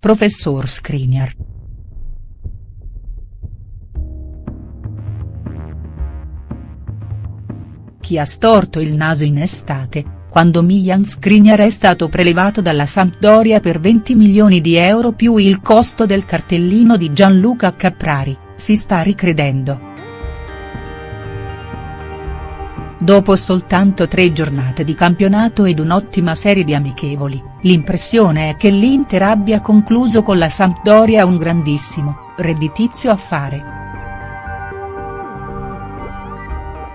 professor Skriniar. Chi ha storto il naso in estate, quando Milan Skriniar è stato prelevato dalla Sampdoria per 20 milioni di euro più il costo del cartellino di Gianluca Caprari, si sta ricredendo. Dopo soltanto tre giornate di campionato ed un'ottima serie di amichevoli, l'impressione è che l'Inter abbia concluso con la Sampdoria un grandissimo, redditizio affare.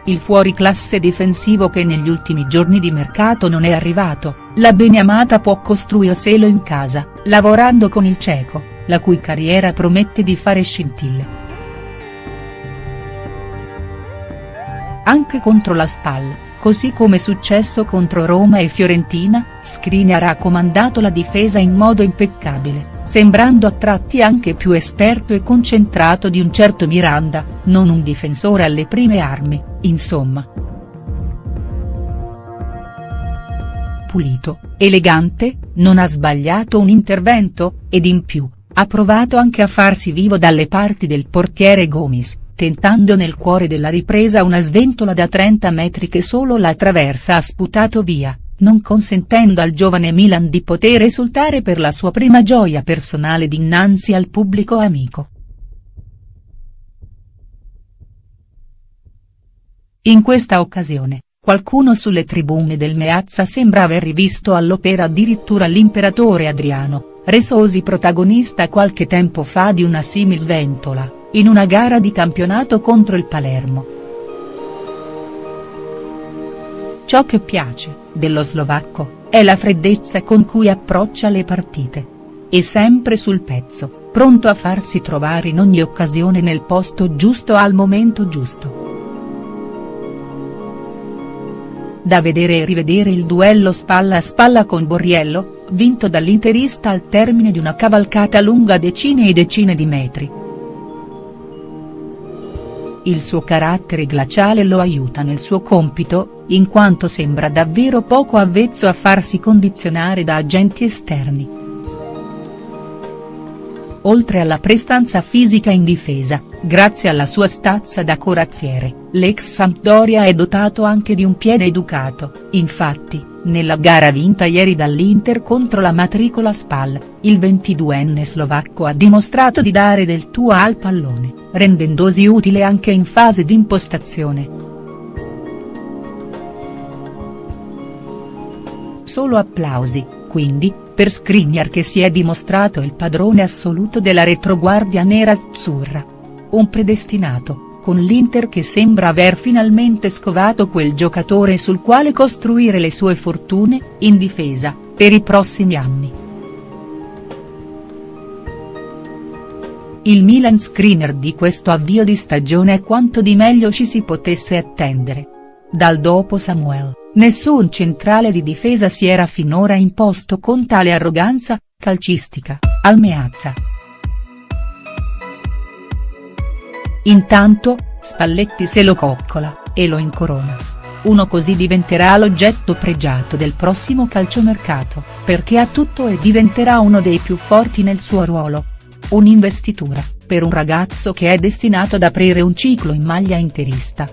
Il fuoriclasse difensivo che negli ultimi giorni di mercato non è arrivato, la Beniamata può costruirselo in casa, lavorando con il ceco, la cui carriera promette di fare scintille. Anche contro la Spal, così come successo contro Roma e Fiorentina, Skriniar ha comandato la difesa in modo impeccabile, sembrando a tratti anche più esperto e concentrato di un certo Miranda, non un difensore alle prime armi, insomma. Pulito, elegante, non ha sbagliato un intervento, ed in più, ha provato anche a farsi vivo dalle parti del portiere Gomis tentando nel cuore della ripresa una sventola da 30 metri che solo la traversa ha sputato via, non consentendo al giovane Milan di poter esultare per la sua prima gioia personale dinanzi al pubblico amico. In questa occasione, qualcuno sulle tribune del Meazza sembra aver rivisto all'opera addirittura l'imperatore Adriano, resosi protagonista qualche tempo fa di una simil sventola in una gara di campionato contro il Palermo. Ciò che piace, dello slovacco, è la freddezza con cui approccia le partite. E sempre sul pezzo, pronto a farsi trovare in ogni occasione nel posto giusto al momento giusto. Da vedere e rivedere il duello spalla a spalla con Borriello, vinto dall'interista al termine di una cavalcata lunga decine e decine di metri il suo carattere glaciale lo aiuta nel suo compito, in quanto sembra davvero poco avvezzo a farsi condizionare da agenti esterni. Oltre alla prestanza fisica in difesa, grazie alla sua stazza da corazziere, l'ex Sampdoria è dotato anche di un piede educato, infatti, nella gara vinta ieri dall'Inter contro la matricola Spal, il 22enne slovacco ha dimostrato di dare del tuo al pallone, rendendosi utile anche in fase di impostazione. Solo applausi, quindi, per Skriniar che si è dimostrato il padrone assoluto della retroguardia nera-azzurra. Un predestinato, con l'Inter che sembra aver finalmente scovato quel giocatore sul quale costruire le sue fortune, in difesa, per i prossimi anni. Il Milan Skriniar di questo avvio di stagione è quanto di meglio ci si potesse attendere. Dal dopo Samuel. Nessun centrale di difesa si era finora imposto con tale arroganza, calcistica, al Meazza. Intanto, Spalletti se lo coccola, e lo incorona. Uno così diventerà l'oggetto pregiato del prossimo calciomercato, perché ha tutto e diventerà uno dei più forti nel suo ruolo. Un'investitura, per un ragazzo che è destinato ad aprire un ciclo in maglia interista.